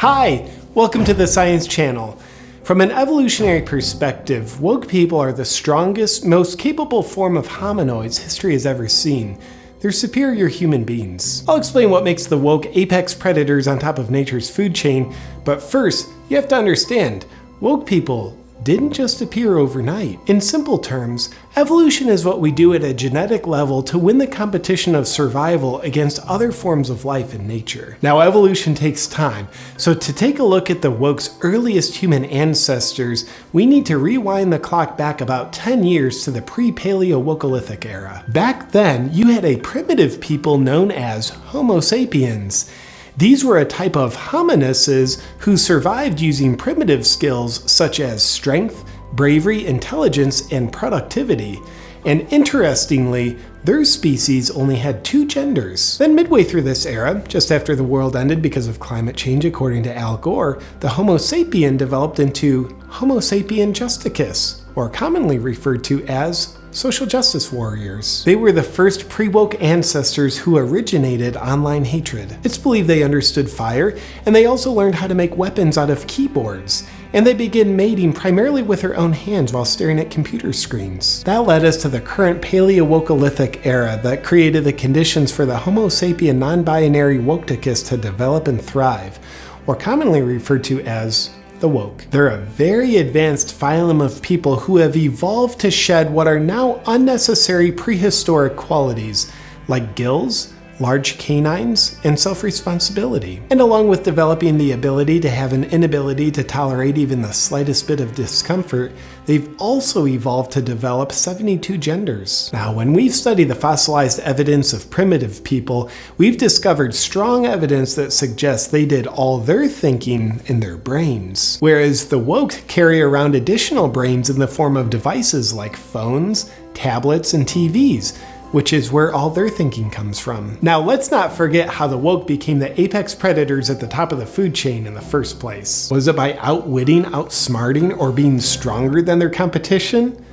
Hi, welcome to the Science Channel. From an evolutionary perspective, woke people are the strongest, most capable form of hominoids history has ever seen. They're superior human beings. I'll explain what makes the woke apex predators on top of nature's food chain, but first, you have to understand, woke people didn't just appear overnight. In simple terms, evolution is what we do at a genetic level to win the competition of survival against other forms of life in nature. Now evolution takes time, so to take a look at the woke's earliest human ancestors, we need to rewind the clock back about 10 years to the pre-Paleowokolithic era. Back then, you had a primitive people known as Homo sapiens. These were a type of hominids who survived using primitive skills such as strength, bravery, intelligence, and productivity. And interestingly, their species only had two genders. Then midway through this era, just after the world ended because of climate change according to Al Gore, the Homo sapien developed into Homo sapien justicus, or commonly referred to as social justice warriors. They were the first pre-woke ancestors who originated online hatred. It's believed they understood fire, and they also learned how to make weapons out of keyboards and they began mating primarily with their own hands while staring at computer screens. That led us to the current Paleowokolithic era that created the conditions for the Homo sapien non-binary Woketicus to develop and thrive, or commonly referred to as the woke. They're a very advanced phylum of people who have evolved to shed what are now unnecessary prehistoric qualities, like gills, large canines, and self-responsibility. And along with developing the ability to have an inability to tolerate even the slightest bit of discomfort, they've also evolved to develop 72 genders. Now, when we've studied the fossilized evidence of primitive people, we've discovered strong evidence that suggests they did all their thinking in their brains. Whereas the woke carry around additional brains in the form of devices like phones, tablets, and TVs, which is where all their thinking comes from. Now let's not forget how the woke became the apex predators at the top of the food chain in the first place. Was it by outwitting, outsmarting, or being stronger than their competition?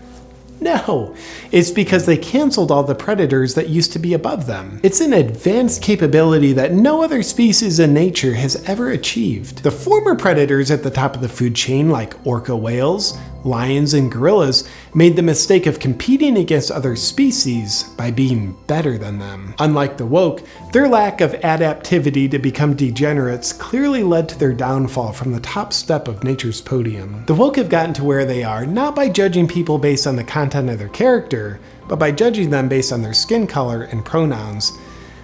No, it's because they canceled all the predators that used to be above them. It's an advanced capability that no other species in nature has ever achieved. The former predators at the top of the food chain like orca whales, lions and gorillas made the mistake of competing against other species by being better than them. Unlike the woke, their lack of adaptivity to become degenerates clearly led to their downfall from the top step of nature's podium. The woke have gotten to where they are not by judging people based on the content of their character, but by judging them based on their skin color and pronouns.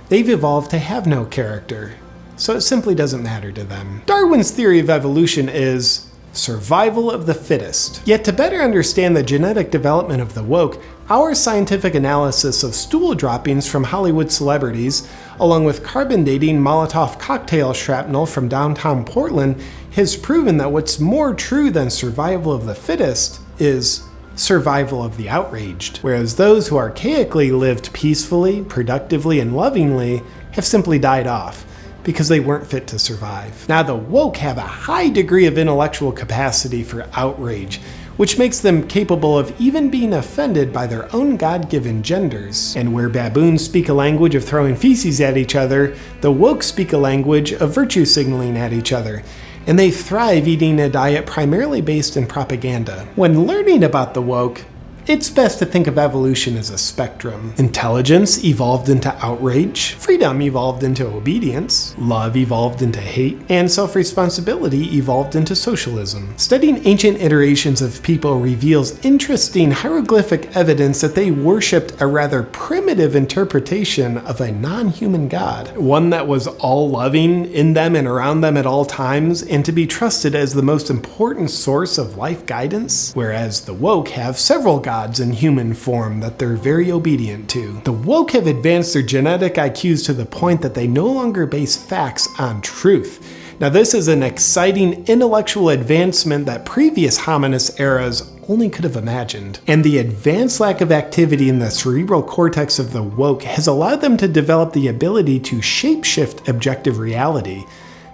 They've evolved to have no character, so it simply doesn't matter to them. Darwin's theory of evolution is survival of the fittest. Yet to better understand the genetic development of the woke, our scientific analysis of stool droppings from Hollywood celebrities, along with carbon dating Molotov cocktail shrapnel from downtown Portland, has proven that what's more true than survival of the fittest is survival of the outraged, whereas those who archaically lived peacefully, productively, and lovingly have simply died off because they weren't fit to survive. Now the woke have a high degree of intellectual capacity for outrage, which makes them capable of even being offended by their own God-given genders. And where baboons speak a language of throwing feces at each other, the woke speak a language of virtue signaling at each other, and they thrive eating a diet primarily based in propaganda. When learning about the woke, it's best to think of evolution as a spectrum. Intelligence evolved into outrage, freedom evolved into obedience, love evolved into hate, and self-responsibility evolved into socialism. Studying ancient iterations of people reveals interesting hieroglyphic evidence that they worshipped a rather primitive interpretation of a non-human god, one that was all-loving in them and around them at all times, and to be trusted as the most important source of life guidance, whereas the woke have several gods gods in human form that they're very obedient to. The woke have advanced their genetic IQs to the point that they no longer base facts on truth. Now this is an exciting intellectual advancement that previous hominus eras only could have imagined. And the advanced lack of activity in the cerebral cortex of the woke has allowed them to develop the ability to shapeshift objective reality,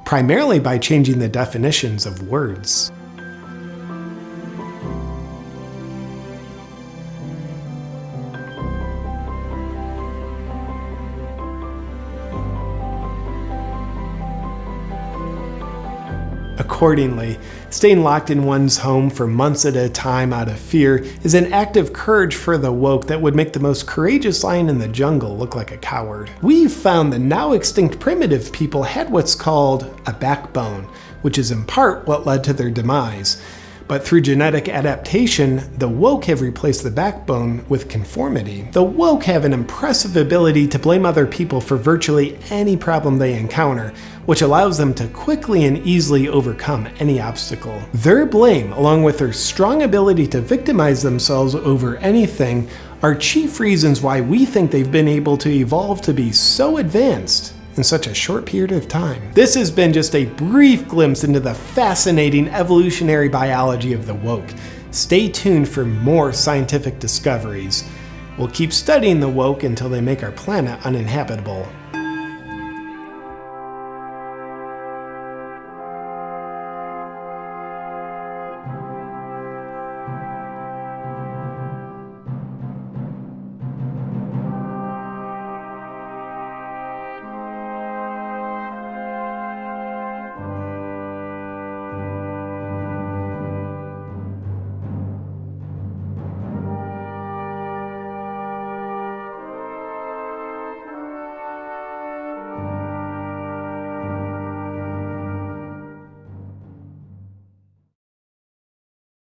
primarily by changing the definitions of words. Accordingly. Staying locked in one's home for months at a time out of fear is an act of courage for the woke that would make the most courageous lion in the jungle look like a coward. We've found the now extinct primitive people had what's called a backbone, which is in part what led to their demise. But through genetic adaptation, the woke have replaced the backbone with conformity. The woke have an impressive ability to blame other people for virtually any problem they encounter, which allows them to quickly and easily overcome any obstacle. Their blame, along with their strong ability to victimize themselves over anything, are chief reasons why we think they've been able to evolve to be so advanced in such a short period of time. This has been just a brief glimpse into the fascinating evolutionary biology of the woke. Stay tuned for more scientific discoveries. We'll keep studying the woke until they make our planet uninhabitable.